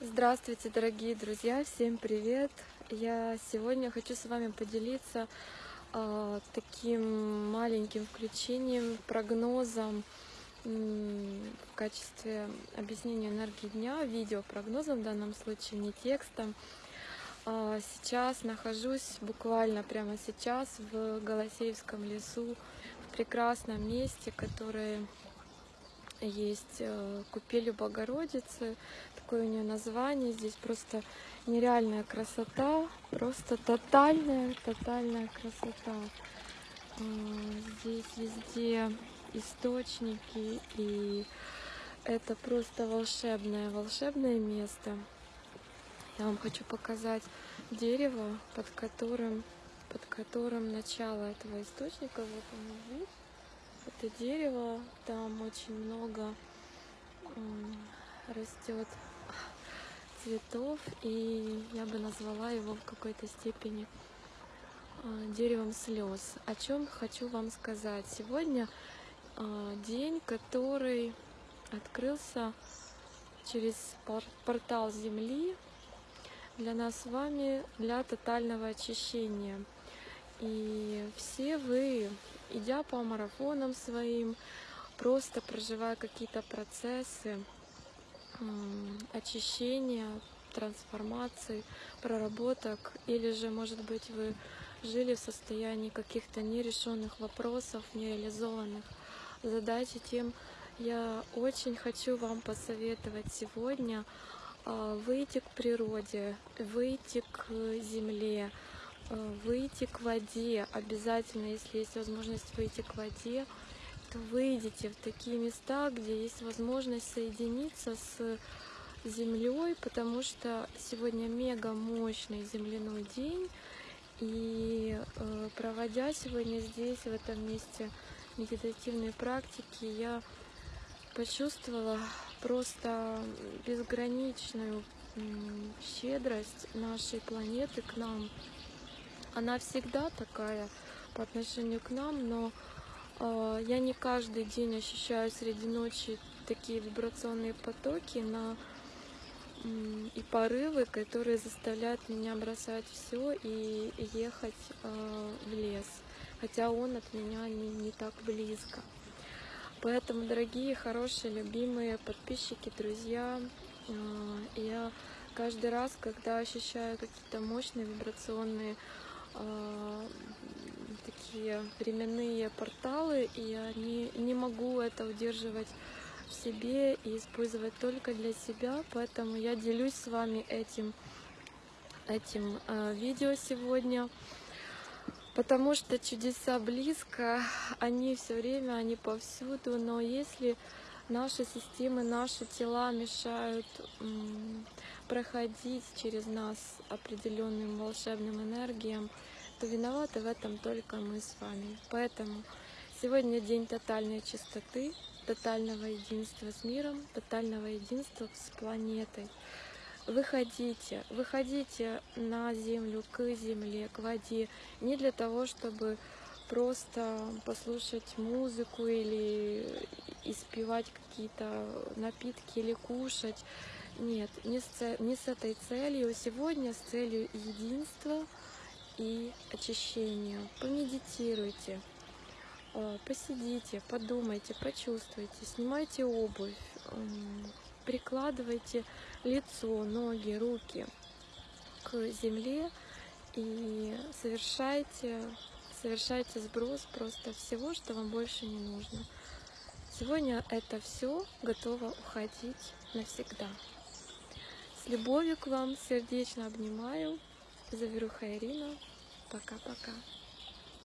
Здравствуйте, дорогие друзья! Всем привет! Я сегодня хочу с вами поделиться э, таким маленьким включением, прогнозом в качестве объяснения энергии дня, видео прогнозом в данном случае, не текстом. Э, сейчас нахожусь буквально прямо сейчас в Голосеевском лесу, в прекрасном месте, которое есть э, купели Богородицы, такое у нее название, здесь просто нереальная красота, просто тотальная, тотальная красота. А, здесь везде источники, и это просто волшебное, волшебное место. Я вам хочу показать дерево, под которым, под которым начало этого источника. Вот он вид это дерево, там очень много растет цветов, и я бы назвала его в какой-то степени а, деревом слез. О чем хочу вам сказать. Сегодня а, день, который открылся через портал Земли для нас с вами для тотального очищения. И все вы идя по марафонам своим, просто проживая какие-то процессы очищения, трансформации, проработок, или же, может быть, вы жили в состоянии каких-то нерешенных вопросов, нереализованных задач, и тем я очень хочу вам посоветовать сегодня а, выйти к природе, выйти к земле, выйти к воде. Обязательно, если есть возможность выйти к воде, то выйдите в такие места, где есть возможность соединиться с землей, потому что сегодня мега мощный земляной день. И э, проводя сегодня здесь, в этом месте медитативные практики, я почувствовала просто безграничную щедрость нашей планеты к нам, она всегда такая по отношению к нам, но э, я не каждый день ощущаю среди ночи такие вибрационные потоки на и порывы, которые заставляют меня бросать все и ехать э, в лес, хотя он от меня не, не так близко. Поэтому, дорогие, хорошие, любимые подписчики, друзья, э, я каждый раз, когда ощущаю какие-то мощные вибрационные такие временные порталы, и я не, не могу это удерживать в себе и использовать только для себя, поэтому я делюсь с вами этим, этим э, видео сегодня, потому что чудеса близко, они все время, они повсюду, но если наши системы, наши тела мешают проходить через нас определенным волшебным энергиям, то виноваты в этом только мы с вами. Поэтому сегодня день тотальной чистоты, тотального единства с миром, тотального единства с планетой. Выходите, выходите на землю, к земле, к воде, не для того, чтобы просто послушать музыку или испивать какие-то напитки или кушать. Нет, не с, не с этой целью. Сегодня с целью единства и очищения. Помедитируйте, э, посидите, подумайте, почувствуйте, снимайте обувь, прикладывайте лицо, ноги, руки к земле и совершайте совершайте сброс просто всего, что вам больше не нужно. Сегодня это все готово уходить навсегда. С любовью к вам сердечно обнимаю. Заверуха Ирина. Пока-пока.